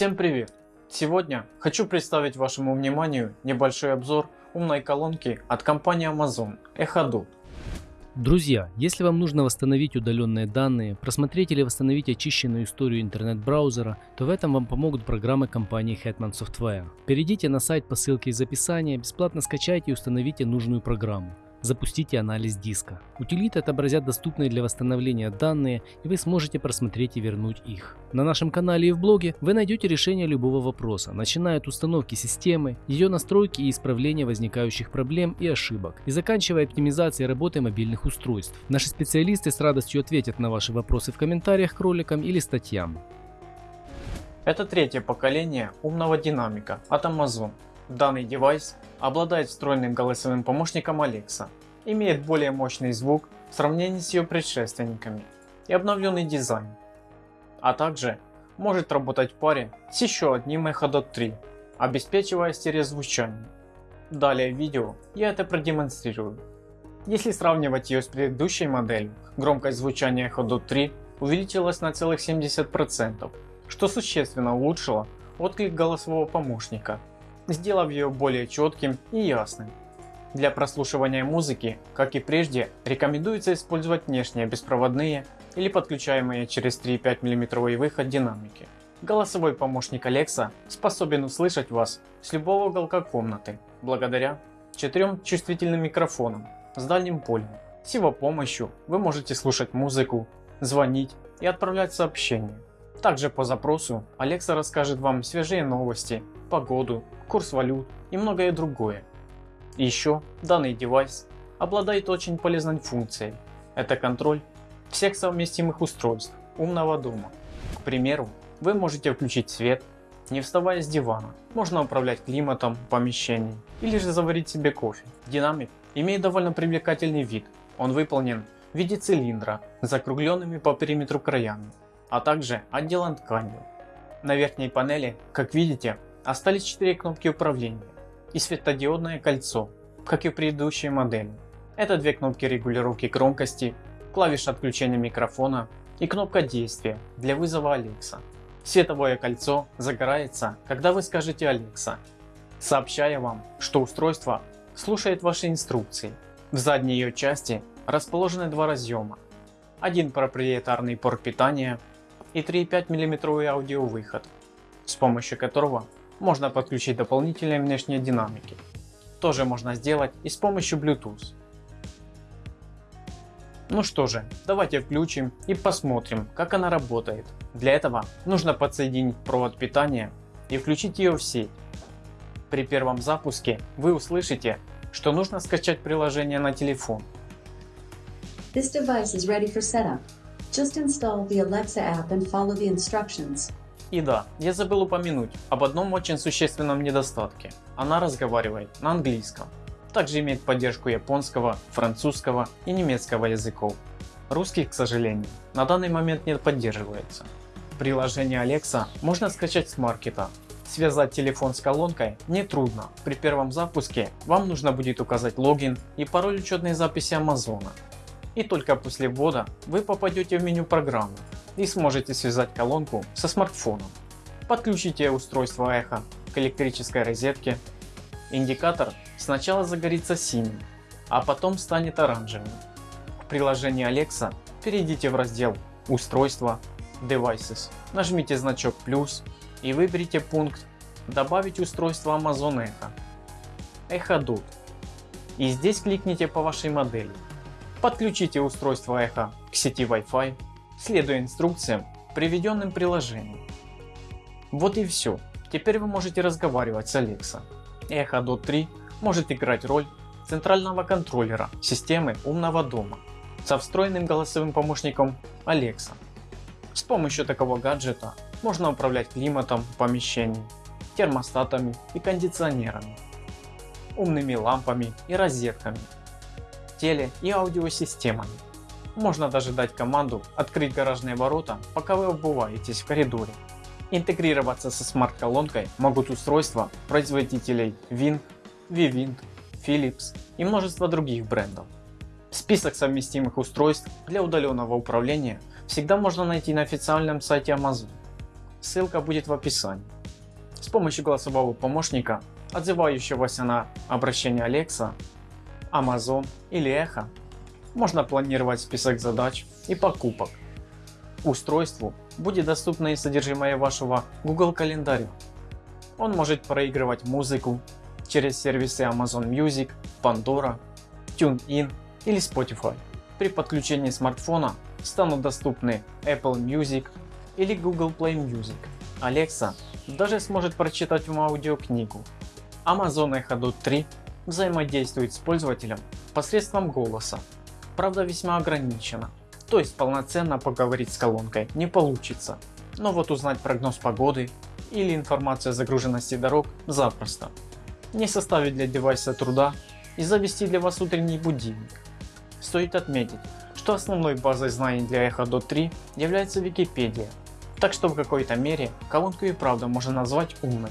Всем привет! Сегодня хочу представить вашему вниманию небольшой обзор умной колонки от компании Amazon Echo Dot. Друзья, если вам нужно восстановить удаленные данные, просмотреть или восстановить очищенную историю интернет-браузера, то в этом вам помогут программы компании Hetman Software. Перейдите на сайт по ссылке из описания, бесплатно скачайте и установите нужную программу. Запустите анализ диска. Утилиты отобразят доступные для восстановления данные и вы сможете просмотреть и вернуть их. На нашем канале и в блоге вы найдете решение любого вопроса, начиная от установки системы, ее настройки и исправления возникающих проблем и ошибок, и заканчивая оптимизацией работы мобильных устройств. Наши специалисты с радостью ответят на ваши вопросы в комментариях к роликам или статьям. Это третье поколение умного динамика от Amazon. Данный девайс обладает встроенным голосовым помощником Alexa, имеет более мощный звук в сравнении с ее предшественниками и обновленный дизайн, а также может работать в паре с еще одним Echo Dot 3, обеспечивая стереозвучание. Далее в видео я это продемонстрирую. Если сравнивать ее с предыдущей моделью, громкость звучания Echo Dot 3 увеличилась на целых 70%, что существенно улучшило отклик голосового помощника сделав ее более четким и ясным. Для прослушивания музыки, как и прежде, рекомендуется использовать внешние беспроводные или подключаемые через 3,5 мм выход динамики. Голосовой помощник Alexa способен услышать вас с любого уголка комнаты, благодаря четырем чувствительным микрофонам с дальним полем. С его помощью вы можете слушать музыку, звонить и отправлять сообщения. Также по запросу Alexa расскажет вам свежие новости, погоду, курс валют и многое другое. Еще данный девайс обладает очень полезной функцией. Это контроль всех совместимых устройств умного дома. К примеру, вы можете включить свет, не вставая с дивана. Можно управлять климатом помещений или же заварить себе кофе. Динамик имеет довольно привлекательный вид. Он выполнен в виде цилиндра с закругленными по периметру краями а также отделан тканью. На верхней панели, как видите, остались 4 кнопки управления и светодиодное кольцо, как и в предыдущей модели. Это две кнопки регулировки громкости, клавиша отключения микрофона и кнопка действия для вызова Alexa. Световое кольцо загорается, когда вы скажете Alexa, сообщая вам, что устройство слушает ваши инструкции. В задней ее части расположены два разъема. Один проприетарный порт питания и 3,5 мм аудиовыход, с помощью которого можно подключить дополнительные внешние динамики. Тоже можно сделать и с помощью Bluetooth. Ну что же, давайте включим и посмотрим, как она работает. Для этого нужно подсоединить провод питания и включить ее в сеть. При первом запуске вы услышите, что нужно скачать приложение на телефон. This device is ready for setup. Just install the Alexa app and follow the instructions. И да, я забыл упомянуть об одном очень существенном недостатке. Она разговаривает на английском. Также имеет поддержку японского, французского и немецкого языков. Русский, к сожалению, на данный момент не поддерживается. Приложение Alexa можно скачать с маркета. Связать телефон с колонкой нетрудно. При первом запуске вам нужно будет указать логин и пароль учетной записи Амазона и только после ввода вы попадете в меню программы и сможете связать колонку со смартфоном. Подключите устройство эхо к электрической розетке. Индикатор сначала загорится синим, а потом станет оранжевым. В приложении Alexa перейдите в раздел Устройства Devices, нажмите значок плюс и выберите пункт Добавить устройство Amazon Echo, Echo Dot и здесь кликните по вашей модели Подключите устройство Echo к сети Wi-Fi, следуя инструкциям, приведенным приложением. Вот и все. Теперь вы можете разговаривать с Alexa. Echo Dot 3 может играть роль центрального контроллера системы умного дома со встроенным голосовым помощником Alexa. С помощью такого гаджета можно управлять климатом в помещении, термостатами и кондиционерами, умными лампами и розетками теле и аудиосистемами. Можно даже дать команду открыть гаражные ворота, пока вы обуваетесь в коридоре. Интегрироваться со смарт-колонкой могут устройства производителей Wing, Vivint, Philips и множество других брендов. Список совместимых устройств для удаленного управления всегда можно найти на официальном сайте Amazon. ссылка будет в описании. С помощью голосового помощника, отзывающегося на обращение Alexa, Amazon или Echo, можно планировать список задач и покупок. Устройству будет доступно и содержимое вашего Google календаря. Он может проигрывать музыку через сервисы Amazon Music, Pandora, TuneIn или Spotify. При подключении смартфона станут доступны Apple Music или Google Play Music. Alexa даже сможет прочитать вам аудиокнигу. Amazon Echo Dot 3 взаимодействует с пользователем посредством голоса, правда весьма ограниченно, то есть полноценно поговорить с колонкой не получится, но вот узнать прогноз погоды или информацию о загруженности дорог запросто. Не составит для девайса труда и завести для вас утренний будильник. Стоит отметить, что основной базой знаний для Echo Dot 3 является Википедия, так что в какой-то мере колонку и правда можно назвать умной.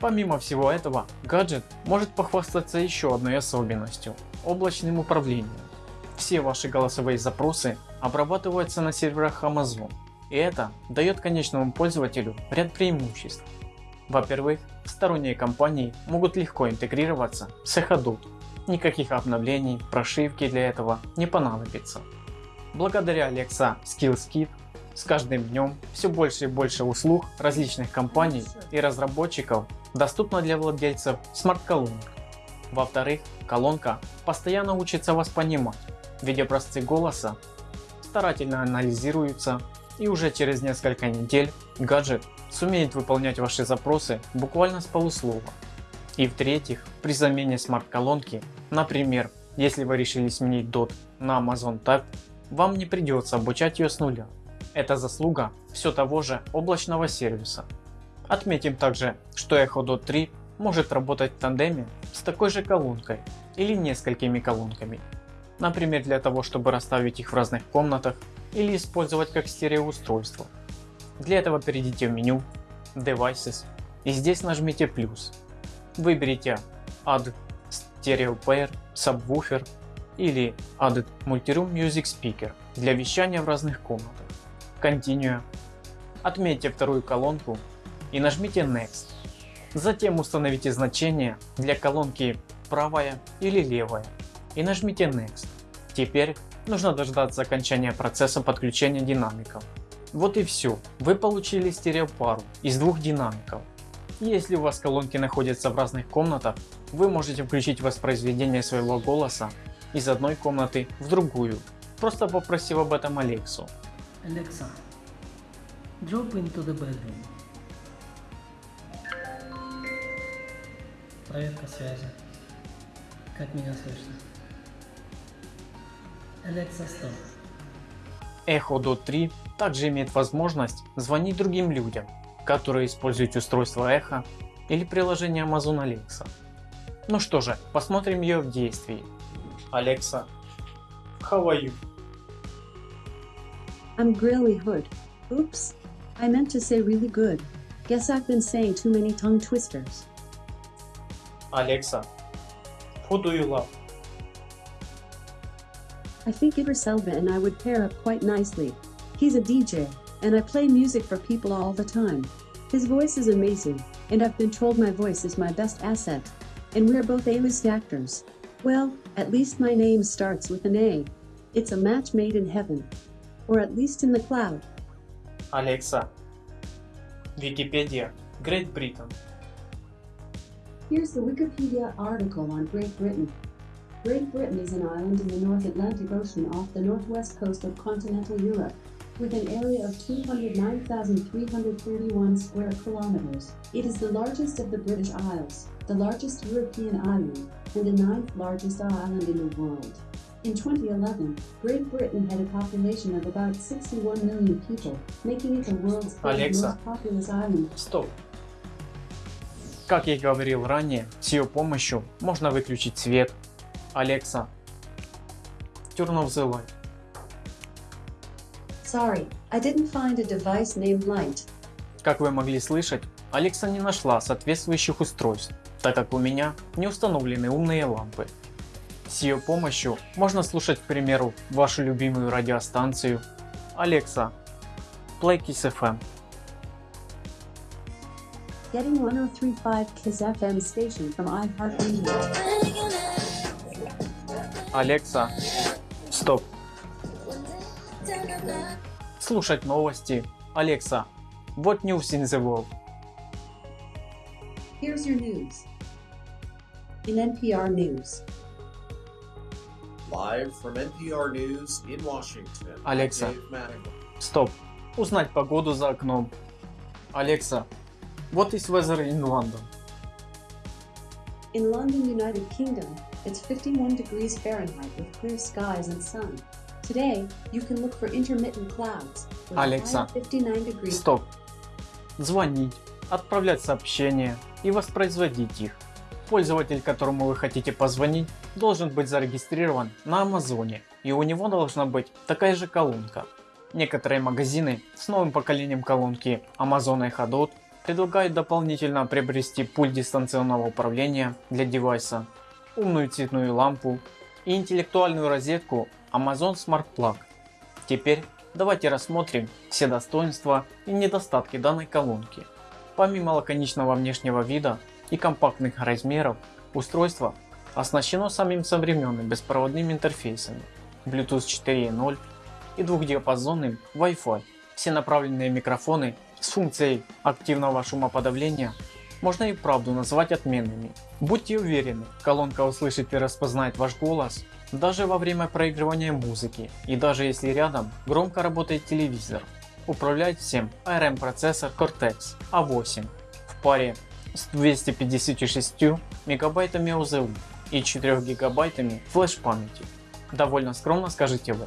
Помимо всего этого, гаджет может похвастаться еще одной особенностью – облачным управлением. Все ваши голосовые запросы обрабатываются на серверах Amazon, и это дает конечному пользователю ряд преимуществ. Во-первых, сторонние компании могут легко интегрироваться с Echodot. Никаких обновлений, прошивки для этого не понадобится. Благодаря Alexa Skills Kit с каждым днем все больше и больше услуг различных компаний и разработчиков доступно для владельцев смарт-колонок. Во-вторых, колонка постоянно учится вас понимать, ведь голоса старательно анализируются и уже через несколько недель гаджет сумеет выполнять ваши запросы буквально с полуслова. И в-третьих, при замене смарт-колонки, например, если вы решили сменить DOT на Amazon Tag, вам не придется обучать ее с нуля. Это заслуга все того же облачного сервиса. Отметим также, что Echo Dot 3 может работать в тандеме с такой же колонкой или несколькими колонками. Например для того чтобы расставить их в разных комнатах или использовать как стереоустройство. Для этого перейдите в меню Devices и здесь нажмите плюс. Выберите Add Stereo Pair, Subwoofer или Add Multiroom Music Speaker для вещания в разных комнатах. Continue. Отметьте вторую колонку и нажмите Next. Затем установите значение для колонки правая или левая и нажмите Next. Теперь нужно дождаться окончания процесса подключения динамиков. Вот и все, вы получили стереопару из двух динамиков. Если у вас колонки находятся в разных комнатах, вы можете включить воспроизведение своего голоса из одной комнаты в другую, просто попросив об этом Алексу. Alexa, drop into the bedroom. Проверка связи. Как меня слышно? Alexa, stop. Echo Dot 3 также имеет возможность звонить другим людям, которые используют устройство Echo или приложение Amazon Alexa. Ну что же, посмотрим ее в действии. Alexa, how are you? I'm Grilly Hood. Oops. I meant to say really good. Guess I've been saying too many tongue twisters. Alexa, who do you love? I think Idris Elba and I would pair up quite nicely. He's a DJ, and I play music for people all the time. His voice is amazing, and I've been told my voice is my best asset. And we're both A-list actors. Well, at least my name starts with an A. It's a match made in heaven. Or at least in the cloud. Alexa, Wikipedia, Great Britain. Here's the Wikipedia article on Great Britain. Great Britain is an island in the North Atlantic Ocean off the northwest coast of continental Europe, with an area of 209,331 square kilometers. It is the largest of the British Isles, the largest European island, and the ninth largest island in the world. In 2011, Great Britain had a population of about 61 million people, making it the world's third Alexa. most populous island. Стоп. Как я и говорил ранее, с ее помощью можно выключить свет. Alexa, turn off the light. Sorry, I didn't find a device named Light. Как вы могли слышать, Alexa не нашла соответствующих устройств, так как у меня не установлены умные лампы. С ее помощью можно слушать, к примеру, вашу любимую радиостанцию Alexa, Play Kiss FM. Getting 1035 Kiss FM station from iHeartRadio. Алекса, стоп. Слушать новости. Алекса, what news in the world? Here's your news. In NPR News. Live from NPR News in Washington. Mattingly. Стоп. Узнать погоду за окном. Алекса, what is weather in London? In London, United Kingdom, it's 51 degrees Fahrenheit with clear skies and sun. Today, you can look for intermittent clouds with a high Alexa. of 59 degrees. Стоп. Звонить, отправлять сообщения и воспроизводить их. Пользователь, которому вы хотите позвонить, должен быть зарегистрирован на Амазоне и у него должна быть такая же колонка. Некоторые магазины с новым поколением колонки Amazon Echo Dot предлагают дополнительно приобрести пульт дистанционного управления для девайса, умную цветную лампу и интеллектуальную розетку Amazon Smart Plug. Теперь давайте рассмотрим все достоинства и недостатки данной колонки. Помимо лаконичного внешнего вида и компактных размеров, устройство оснащено самым современным беспроводным интерфейсами Bluetooth 4.0 и двухдиапазонным Wi-Fi. Все направленные микрофоны с функцией активного шумоподавления можно и правду назвать отменными. Будьте уверены, колонка услышит и распознает ваш голос даже во время проигрывания музыки и даже если рядом громко работает телевизор. Управляет всем ARM процессор Cortex A8 в паре с 256 мегабайтами ОЗУ и 4 гигабайтами флеш памяти. Довольно скромно скажите вы.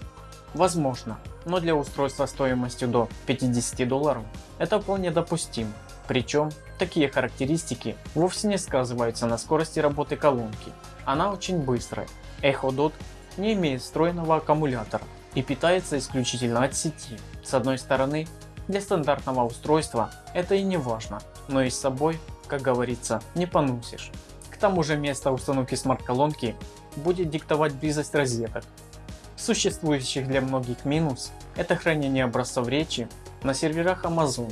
Возможно, но для устройства стоимостью до 50 долларов это вполне допустимо. Причем такие характеристики вовсе не сказываются на скорости работы колонки. Она очень быстрая. Echo Dot не имеет встроенного аккумулятора и питается исключительно от сети. С одной стороны, для стандартного устройства это и не важно, но и с собой, как говорится, не поносишь. К тому же место установки смарт-колонки будет диктовать близость розеток. Существующих для многих минус – это хранение образцов речи на серверах Amazon.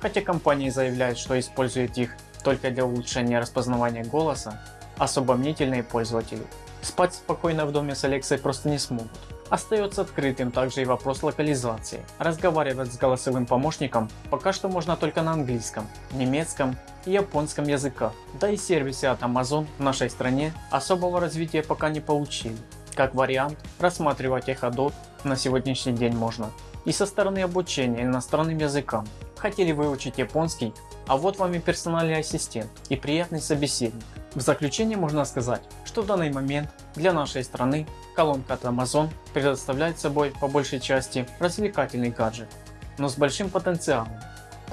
Хотя компания заявляет, что использует их только для улучшения распознавания голоса, особо мнительные пользователи спать спокойно в доме с Алексой просто не смогут. Остается открытым также и вопрос локализации. Разговаривать с голосовым помощником пока что можно только на английском, немецком и японском языках. Да и сервисы от Amazon в нашей стране особого развития пока не получили. Как вариант, рассматривать Dot на сегодняшний день можно и со стороны обучения иностранным языкам. Хотели выучить японский, а вот вам и персональный ассистент и приятный собеседник. В заключение можно сказать, что в данный момент для нашей страны колонка от Amazon предоставляет собой по большей части развлекательный гаджет, но с большим потенциалом.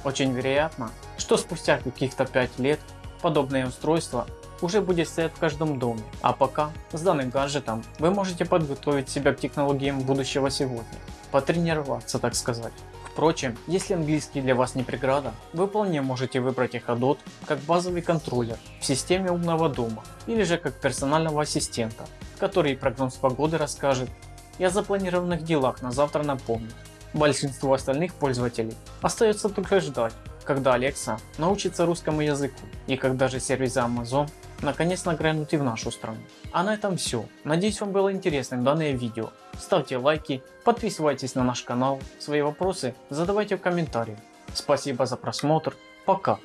Очень вероятно, что спустя каких-то 5 лет подобное устройство уже будет стоять в каждом доме, а пока с данным гаджетом вы можете подготовить себя к технологиям будущего сегодня, потренироваться так сказать. Впрочем, если английский для вас не преграда, вы вполне можете выбрать Echo Dot как базовый контроллер в системе умного дома или же как персонального ассистента, который прогноз погоды расскажет и о запланированных делах на завтра напомнит. Большинству остальных пользователей остается только ждать, когда Alexa научится русскому языку и когда же сервисы Amazon наконец нагрянут и в нашу страну. А на этом все. Надеюсь вам было интересным данное видео. Ставьте лайки, подписывайтесь на наш канал, свои вопросы задавайте в комментариях. Спасибо за просмотр, пока.